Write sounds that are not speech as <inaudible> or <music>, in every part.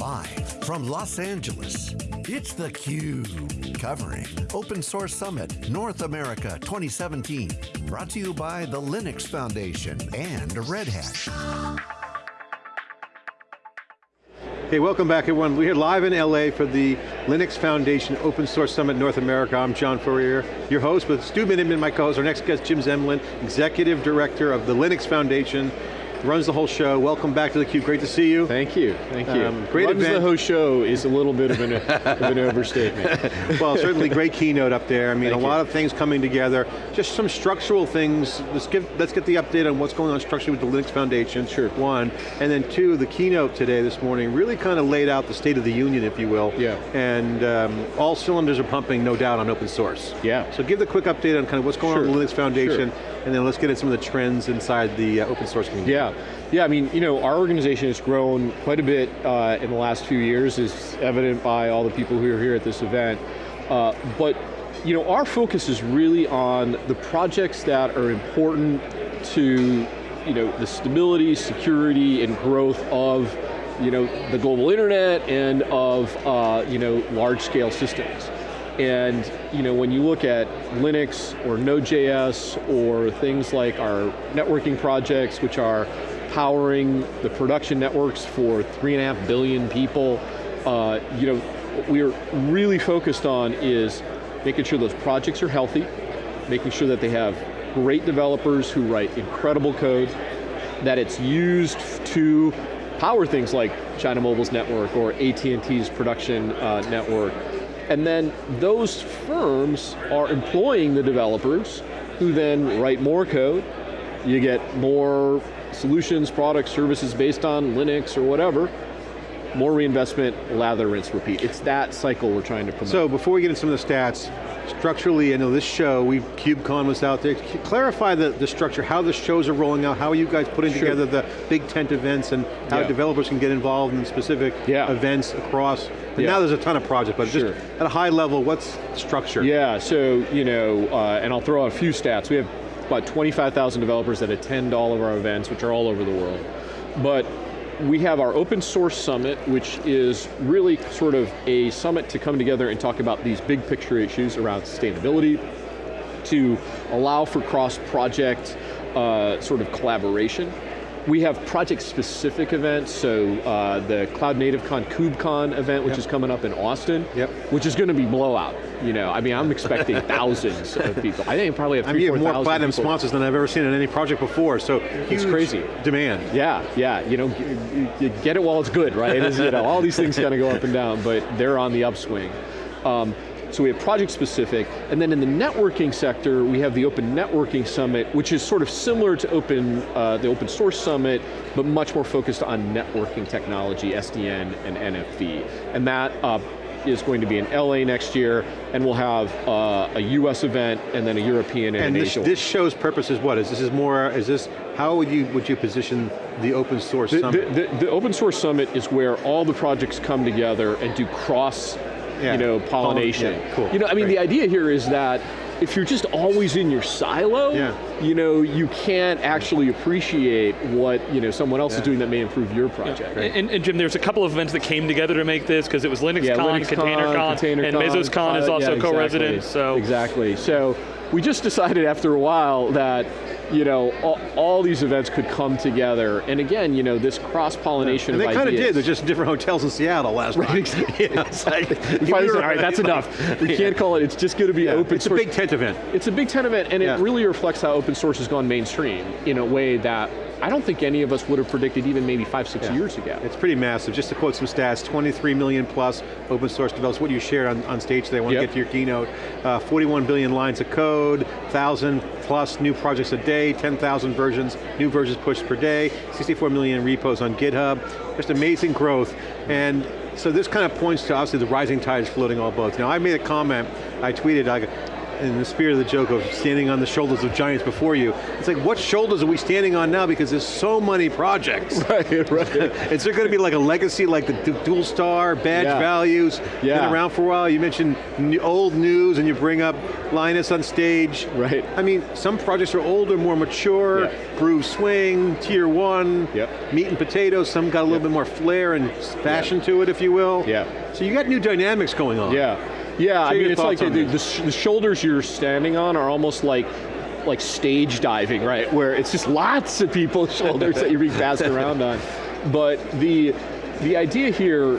Live from Los Angeles, it's theCUBE, covering Open Source Summit North America 2017. Brought to you by the Linux Foundation and Red Hat. Hey, welcome back everyone. We're here live in LA for the Linux Foundation Open Source Summit North America. I'm John Furrier, your host with Stu Miniman, my co-host. Our next guest, Jim Zemlin, Executive Director of the Linux Foundation runs the whole show. Welcome back to theCUBE, great to see you. Thank you, thank you. Um, great runs event. the whole show is a little bit of an, of an overstatement. <laughs> well, certainly great keynote up there. I mean, thank a lot you. of things coming together. Just some structural things. Let's get, let's get the update on what's going on structurally with the Linux Foundation, sure. one. And then two, the keynote today, this morning, really kind of laid out the state of the union, if you will. Yeah. And um, all cylinders are pumping, no doubt, on open source. Yeah. So give the quick update on kind of what's going sure. on with the Linux Foundation, sure. and then let's get into some of the trends inside the uh, open source community. Yeah, yeah, I mean, you know, our organization has grown quite a bit uh, in the last few years, is evident by all the people who are here at this event. Uh, but, you know, our focus is really on the projects that are important to, you know, the stability, security, and growth of, you know, the global internet and of, uh, you know, large scale systems. And you know, when you look at Linux or Node.js or things like our networking projects, which are powering the production networks for three and a half billion people, uh, you know, what we're really focused on is making sure those projects are healthy, making sure that they have great developers who write incredible code, that it's used to power things like China Mobile's network or AT&T's production uh, network. And then those firms are employing the developers who then write more code. You get more solutions, products, services based on Linux or whatever. More reinvestment, lather, rinse, repeat. It's that cycle we're trying to promote. So before we get into some of the stats, structurally, I know this show, we KubeCon was out there. Clarify the, the structure, how the shows are rolling out, how are you guys putting sure. together the big tent events and how yeah. developers can get involved in specific yeah. events across. And yeah. now there's a ton of projects, but sure. just at a high level, what's structure? Yeah, so, you know, uh, and I'll throw out a few stats. We have about 25,000 developers that attend all of our events, which are all over the world. But we have our open source summit, which is really sort of a summit to come together and talk about these big picture issues around sustainability, to allow for cross-project uh, sort of collaboration. We have project-specific events, so uh, the Cloud Native Con KubeCon event, which yep. is coming up in Austin, yep. which is going to be blowout. You know, I mean, I'm expecting <laughs> thousands of people. I think probably have three, I mean, you more platinum people. sponsors than I've ever seen in any project before, so it's crazy. demand. Yeah, yeah, you know, get it while it's good, right? It is, you know, all these things kind of go up and down, but they're on the upswing. Um, so we have project specific, and then in the networking sector, we have the Open Networking Summit, which is sort of similar to open, uh, the Open Source Summit, but much more focused on networking technology, SDN and NFV. And that uh, is going to be in LA next year, and we'll have uh, a US event, and then a European and, and an this, Asia this show's purpose is what? Is this is more, is this, how would you, would you position the open source the, summit? The, the, the open source summit is where all the projects come together and do cross yeah. you know, pollination. Yeah, cool. You know, I mean, Great. the idea here is that if you're just always in your silo, yeah. you know, you can't actually appreciate what you know someone else yeah. is doing that may improve your project. Yeah. And, and, Jim, there's a couple of events that came together to make this because it was LinuxCon, yeah, Linux ContainerCon, Container and MesosCon is uh, also yeah, co-resident. So exactly. So we just decided after a while that you know, all, all, these events could come together. And again, you know, this cross-pollination yeah. of And they kind of did, they're just different hotels in Seattle last right, time. <laughs> Exactly. yeah, it's like, <laughs> finally said, all right, that's enough. We <laughs> can't call it, it's just going to be yeah, open it's source. It's a big tent event. It's a big tent event, and yeah. it really reflects how open source has gone mainstream in a way that I don't think any of us would have predicted even maybe five, six yeah. years ago. It's pretty massive. Just to quote some stats, 23 million plus open source developers, what you shared on, on stage today, I want yep. to get to your keynote. Uh, 41 billion lines of code, 1,000 plus new projects a day, 10,000 versions, new versions pushed per day, 64 million repos on GitHub, just amazing growth. And so this kind of points to obviously the rising tide is floating all boats. Now I made a comment, I tweeted, I in the spirit of the joke of standing on the shoulders of giants before you, it's like, what shoulders are we standing on now? Because there's so many projects. <laughs> Right, right. <laughs> Is there going to be like a legacy like the dual star, badge Yeah. values, Yeah. been around for a while? You mentioned old news and you bring up Linus on stage. Right. I mean, some projects are older, more mature, Yeah. groove swing, tier one, Yep. meat and potatoes, some got a little bit more flair and fashion to it, if you will. Yeah. So you got new dynamics going on. Yeah, yeah. I mean, it's like the, the, the shoulders you're standing on are almost like like stage diving, right? Where it's just lots of people's <laughs> shoulders that you're being passed around on. But the the idea here,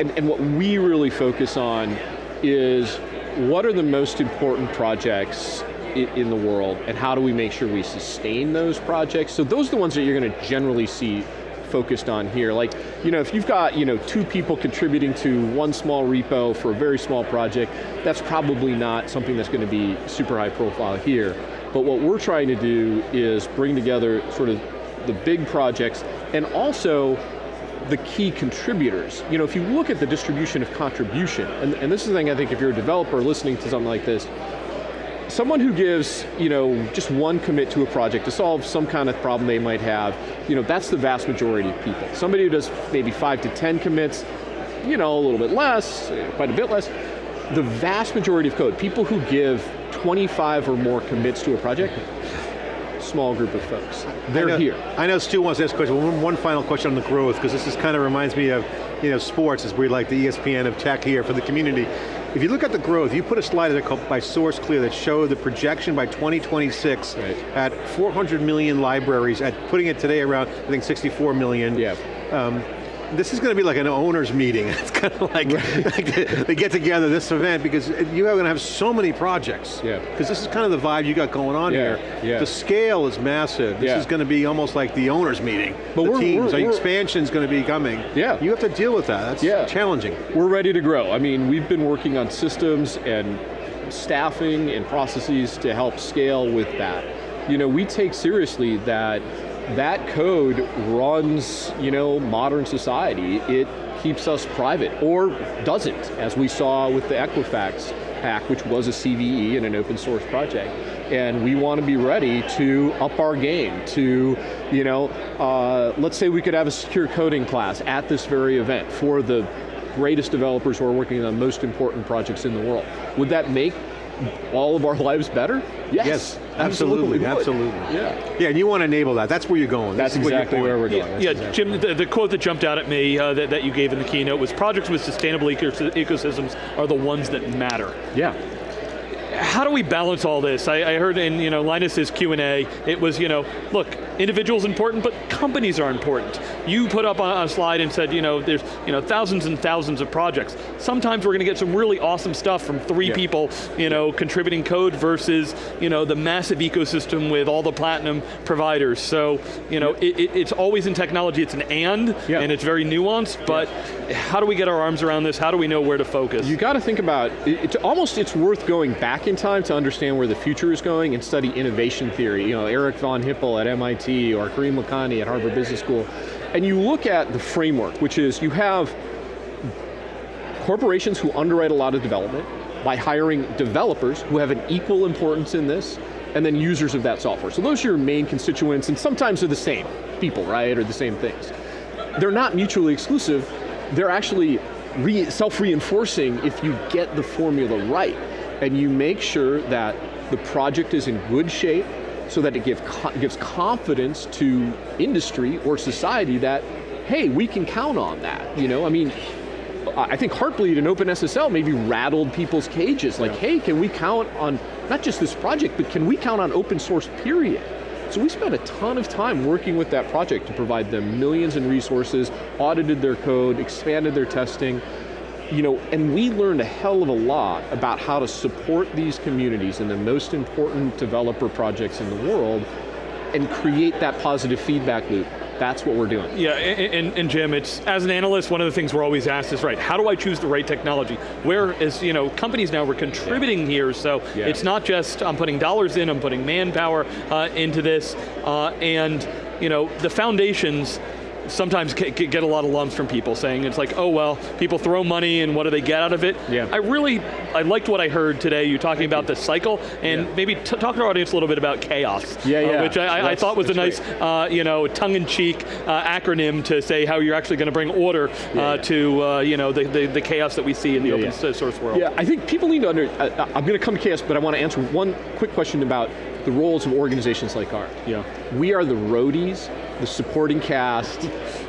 and, and what we really focus on, is what are the most important projects in the world, and how do we make sure we sustain those projects? So those are the ones that you're going to generally see focused on here. Like, you know, if you've got, you know, two people contributing to one small repo for a very small project, that's probably not something that's going to be super high profile here. But what we're trying to do is bring together sort of the big projects and also the key contributors. You know, if you look at the distribution of contribution, and, and this is the thing I think if you're a developer listening to something like this, someone who gives, you know, just one commit to a project to solve some kind of problem they might have, you know, that's the vast majority of people. Somebody who does maybe five to 10 commits, you know, a little bit less, quite a bit less, the vast majority of code, people who give 25 or more commits to a project, small group of folks. They're I know, here. I know Stu wants to ask a question. One, one final question on the growth, because this is kind of reminds me of, you know, sports, as we like the ESPN of tech here for the community. If you look at the growth, you put a slide there called by SourceClear that showed the projection by 2026 Right. at 400 million libraries, at putting it today around, I think 64 million. Yeah. Um, this is going to be like an owners meeting. <laughs> It's kind of like, <laughs> like they get together this event because you are going to have so many projects. Yeah. Because this is kind of the vibe you got going on Yeah, here. yeah. The scale is massive. This Yeah. is going to be almost like the owners meeting. But the we're- teams, we're- the we're- expansion's going to be coming. Yeah. You have to deal with that. That's Yeah. challenging. We're ready to grow. I mean, we've been working on systems and staffing and processes to help scale with that. You know, we take seriously that that code runs, you know, modern society. It keeps us private, or doesn't, as we saw with the Equifax hack, which was a CVE and an open source project. And we want to be ready to up our game to, you know, uh, let's say we could have a secure coding class at this very event for the greatest developers who are working on the most important projects in the world. Would that make all of our lives better? Yes, Yes, absolutely, would. absolutely. Yeah. Yeah, and you want to enable that. That's where you're going. That's This is what you're exactly where we're going. That's Yeah, exactly- Jim, the, the quote that jumped out at me uh, that, that you gave in the keynote was projects with sustainable ecos- ecosystems are the ones that matter. Yeah. How do we balance all this? I, I heard in you know Linus's Q and A, it was you know, look, individuals are important, but companies are important. You put up on a slide and said you know there's you know thousands and thousands of projects. Sometimes we're going to get some really awesome stuff from three Yeah. people, you know, contributing code versus you know the massive ecosystem with all the platinum providers. So you know it, it, it's always in technology. It's an and, Yeah. and it's very nuanced. But how do we get our arms around this? How do we know where to focus? You got to think about, it- it's almost, it's worth going back in time to understand where the future is going and study innovation theory. You know, Eric von Hippel at MIT or Karim Lakhani at Harvard Business School. And you look at the framework, which is you have corporations who underwrite a lot of development by hiring developers who have an equal importance in this, and then users of that software. So those are your main constituents, and sometimes they're the same people, right, or the same things. They're not mutually exclusive, they're actually re self-reinforcing if you get the formula right, and you make sure that the project is in good shape, so that it give, gives confidence to industry or society that, hey, we can count on that. You know, I mean, I think Heartbleed and OpenSSL maybe rattled people's cages. Like, hey, can we count on not just this project, but can we count on open source, period? So we spent a ton of time working with that project to provide them millions in resources, audited their code, expanded their testing, you know, and we learned a hell of a lot about how to support these communities and the most important developer projects in the world and create that positive feedback loop. That's what we're doing. Yeah, and, and, and Jim, it's as an analyst, one of the things we're always asked is, right, how do I choose the right technology? Where is, you know, companies now, we're contributing here, so Yeah. it's not just I'm putting dollars in, I'm putting manpower uh, into this, uh, and you know, the foundations, sometimes get a lot of lumps from people saying it's like, oh well, people throw money and what do they get out of it? Yeah. I really, I liked what I heard today, you talking Thank about you. the cycle, and yeah. maybe talk to our audience a little bit about CHAOSS. Yeah, yeah. Uh, which I, I, thought was a nice, uh, you know, tongue-in-cheek uh, acronym to say how you're actually going to bring order uh, yeah, to, uh, you know, the, the, the, chaos that we see in the open source world. Yeah, I think people need to under, I'm going to come to CHAOSS, but I want to answer one quick question about the roles of organizations like ours. Yeah. We are the roadies, the supporting cast,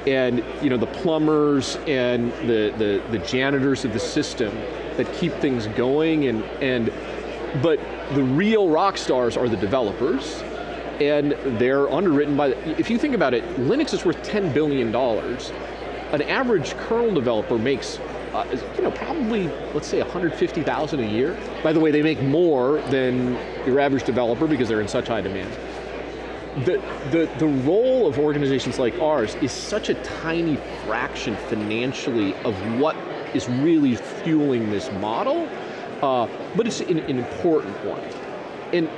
and you know the plumbers and the, the, the janitors of the system that keep things going and, and but the real rock stars are the developers and they're underwritten by, if you think about it, Linux is worth $10 billion. An average kernel developer makes uh, you know, probably, let's say 150,000 a year. By the way, they make more than your average developer because they're in such high demand. The, the, the role of organizations like ours is such a tiny fraction financially of what is really fueling this model, uh, but it's an, an important one. And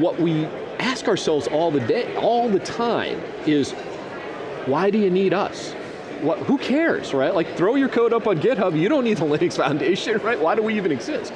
what we ask ourselves all the day, all the time is, why do you need us? what, who cares, right? Like throw your code up on GitHub, you don't need the Linux Foundation, <laughs> right? Why do we even exist?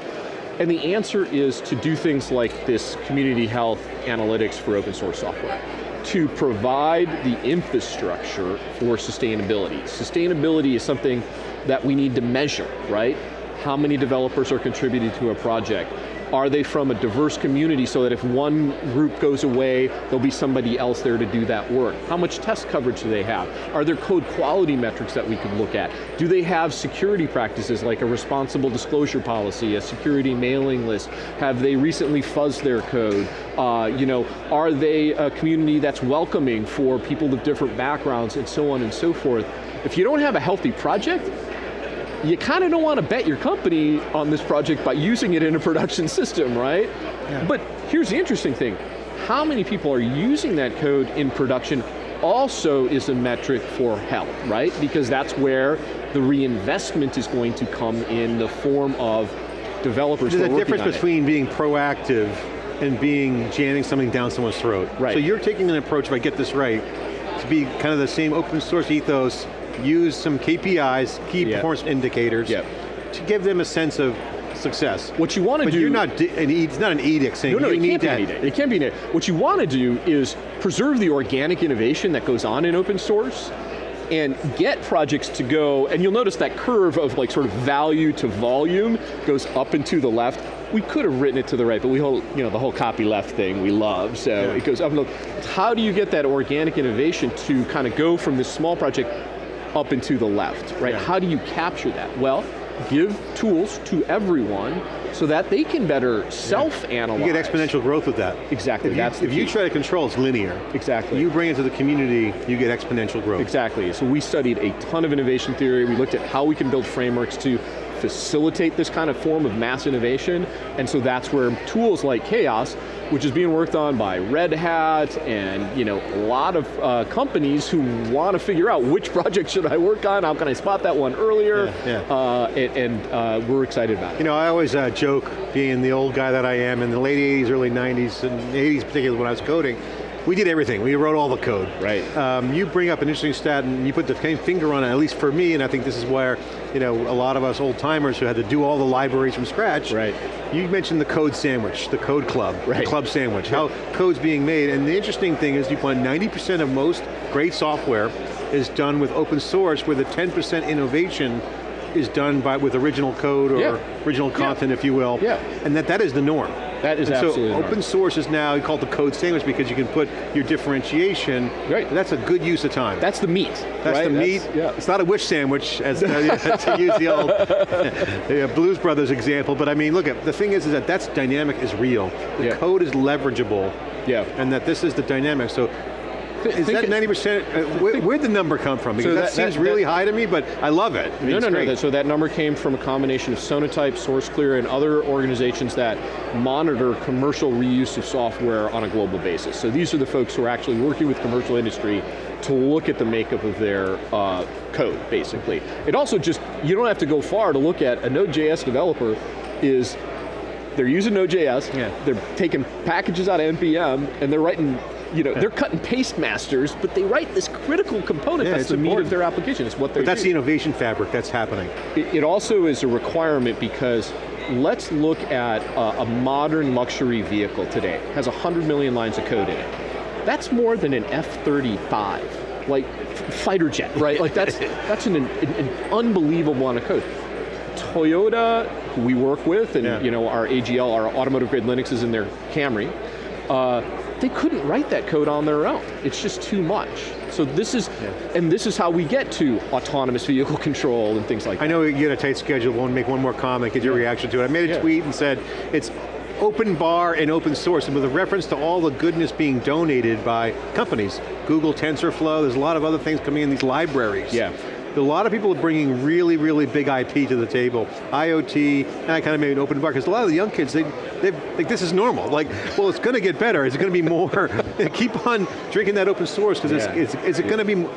And the answer is to do things like this community health analytics for open source software to provide the infrastructure for sustainability. Sustainability is something that we need to measure, right? How many developers are contributing to a project? Are they from a diverse community so that if one group goes away, there'll be somebody else there to do that work? How much test coverage do they have? Are there code quality metrics that we could look at? Do they have security practices like a responsible disclosure policy, a security mailing list? Have they recently fuzzed their code? Uh, you know, are they a community that's welcoming for people with different backgrounds and so on and so forth? If you don't have a healthy project, you kind of don't want to bet your company on this project by using it in a <laughs> production system, right? Yeah. But here's the interesting thing. How many people are using that code in production also is a metric for health, right? Because that's where the reinvestment is going to come in the form of developers There's a difference between being proactive and being jamming something down someone's throat. Right. So you're taking an approach, if I get this right, to be kind of the same open source ethos use some KPIs, key yep. performance indicators, yep. to give them a sense of success. What you want to do- you're not, it's not an edict saying no, no, you it need can't that. Be an edict. It can't be an edict. What you want to do is preserve the organic innovation that goes on in open source, and get projects to go, and you'll notice that curve of like sort of value to volume goes up and to the left. We could have written it to the right, but we hold, you know, the whole copy left thing we love, so yeah. it goes up and look. How do you get that organic innovation to kind of go from this small project up and to the left, right? Yeah. How do you capture that? Well, give tools to everyone so that they can better self-analyze. You get exponential growth with that. Exactly, if that's you, If key. you try to control, it's linear. Exactly. You bring it to the community, you get exponential growth. Exactly, so we studied a ton of innovation theory, we looked at how we can build frameworks to facilitate this kind of form of mass innovation, and so that's where tools like CHAOSS, which is being worked on by Red Hat and you know a lot of uh, companies who want to figure out which <laughs> project should I work on, how can I spot that one earlier, yeah, yeah. Uh, and, and uh, we're excited about it. You know, I always uh, joke, being the old guy that I am, in the late 80s, early 90s, and 80s particularly when I was coding, we did everything. We wrote all the code. Right. Um, you bring up an interesting stat and you put the finger on it, at least for me, and I think this is where you know, a lot of us old timers who had to do all the libraries from scratch. Right. You mentioned the code sandwich, the code club, right. the club sandwich, how code's being made, and the interesting thing is you find 90% of most great software is done with open source where the 10% innovation is done by with original code or yeah. original content, yeah. if you will. Yeah. And that, that is the norm. That is and absolutely So open source is now called the code sandwich because you can put your differentiation. Right. That's a good use of time. That's the meat. That's right? the meat. That's, yeah. It's not a wish sandwich, as uh, <laughs> to use the old <laughs> the Blues Brothers example. But I mean, look, at the thing is, is that that's dynamic is real. The yeah. code is leverageable. Yeah. And that this is the dynamic. So is that 90%, uh, where, where'd the number come from? Because so that, that, seems that, really that, high to me, but I love it. I mean, no, no, no, so that number came from a combination of Sonatype, SourceClear, and other organizations that monitor commercial reuse of software on a global basis. So these are the folks who are actually working with commercial industry to look at the makeup of their uh, code, basically. It also just, you don't have to go far to look at a Node.js developer is they're using Node.js, yeah. they're taking packages out of NPM, and they're writing you know, they're cut and paste masters, but they write this critical component Yeah, that's the meat of their application. It's what they But that's do. the innovation fabric that's happening. It, it also is a requirement because let's look at a, a modern luxury vehicle today. It has 100 million lines of code in it. That's more than an F-35, like fighter jet, right? like that's, <laughs> that's an, an, an unbelievable amount of code. Toyota, who we work with, and Yeah. you know our AGL, our automotive grade Linux is in their Camry, uh, they couldn't write that code on their own. It's just too much. So this is, and this is how we get to autonomous vehicle <laughs> control and things like that. I know you had a tight schedule, want to make one more comment, get your reaction to it. I made a Yeah. tweet and said, it's open bar and open source, and with a reference to all the goodness being donated by companies. Google, TensorFlow, there's a lot of other things coming in these libraries. Yeah. A lot of people are bringing really, really big IP to the table. IoT, and I kind of made an open bar, because a lot of the young kids, they, they think this is normal. Like, well, it's going to get better. Is it going to be more? <laughs> Keep on drinking that open source, because Yeah. it's, it's, is it going to be,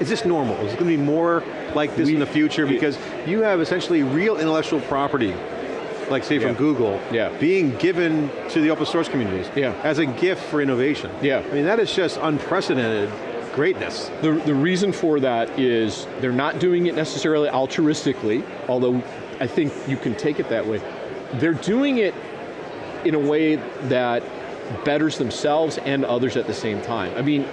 is this normal? Is it going to be more like this in the future? Because you have essentially real intellectual property, like say from Yeah. Google, Yeah. being given to the open source communities Yeah. as a gift for innovation. Yeah. I mean, that is just unprecedented greatness. The, the reason for that is they're not doing it necessarily altruistically, although I think you can take it that way. They're doing it in a way that betters themselves and others at the same time. I mean,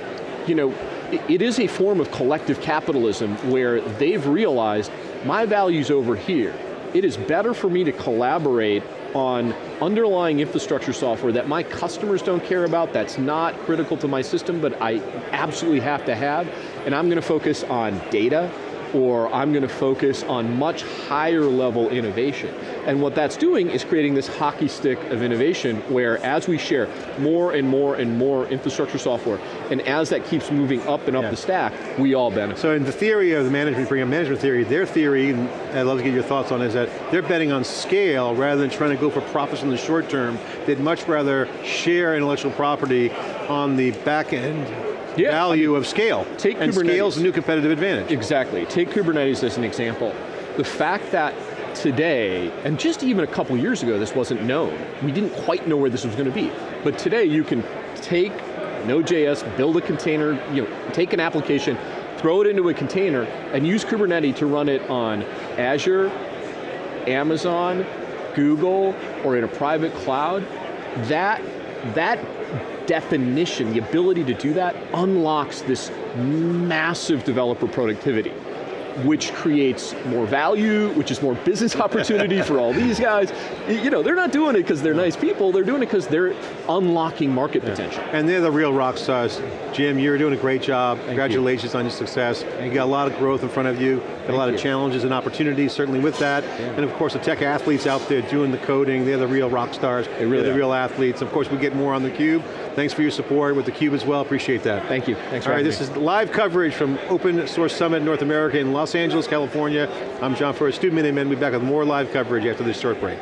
you know, it, it is a form of collective capitalism where they've realized my value's over here. It is better for me to collaborate on underlying infrastructure software that my customers don't care about, that's not critical to my system, but I absolutely have to have, and I'm going to focus on data, or I'm going to focus on much higher level innovation. And what that's doing is creating this hockey stick of innovation where as we share more and more and more infrastructure software, and as that keeps moving up and up Yeah. the stack, we all benefit. So in the theory of the management, bring up management theory, their theory, and I'd love to get your thoughts on, is that they're betting on scale rather than trying to go for profits in the short term. They'd much rather share intellectual property on the back end Yeah, value of scale. take and Kubernetes. scale's a new competitive advantage. Exactly. Take Kubernetes as an example. The fact that today, and just even a couple years ago this wasn't known, we didn't quite know where this was going to be, but today you can take Node.js, build a container, you know, take an application, throw it into a container, and use Kubernetes to run it on Azure, Amazon, Google, or in a private cloud, that, that definition, the ability to do that, unlocks this massive developer productivity, which creates more value, which is more business opportunity for all these guys. You know, they're not doing it because they're nice people, they're doing it because they're unlocking market potential. And they're the real rock stars. Jim, you're doing a great job. Congratulations on your success. you got a lot of growth in front of you, got a lot of challenges and opportunities, certainly with that. And of course, the tech athletes out there doing the coding, they're the real rock stars. They really are the real athletes. Of course, we get more on theCUBE. Thanks for your support with theCUBE as well, appreciate that. Thank you, thanks for All right, this me. is live coverage from Open Source Summit North America in Los Angeles, California. I'm John Furrier, Stu Miniman. We'll be back with more live coverage after this short break.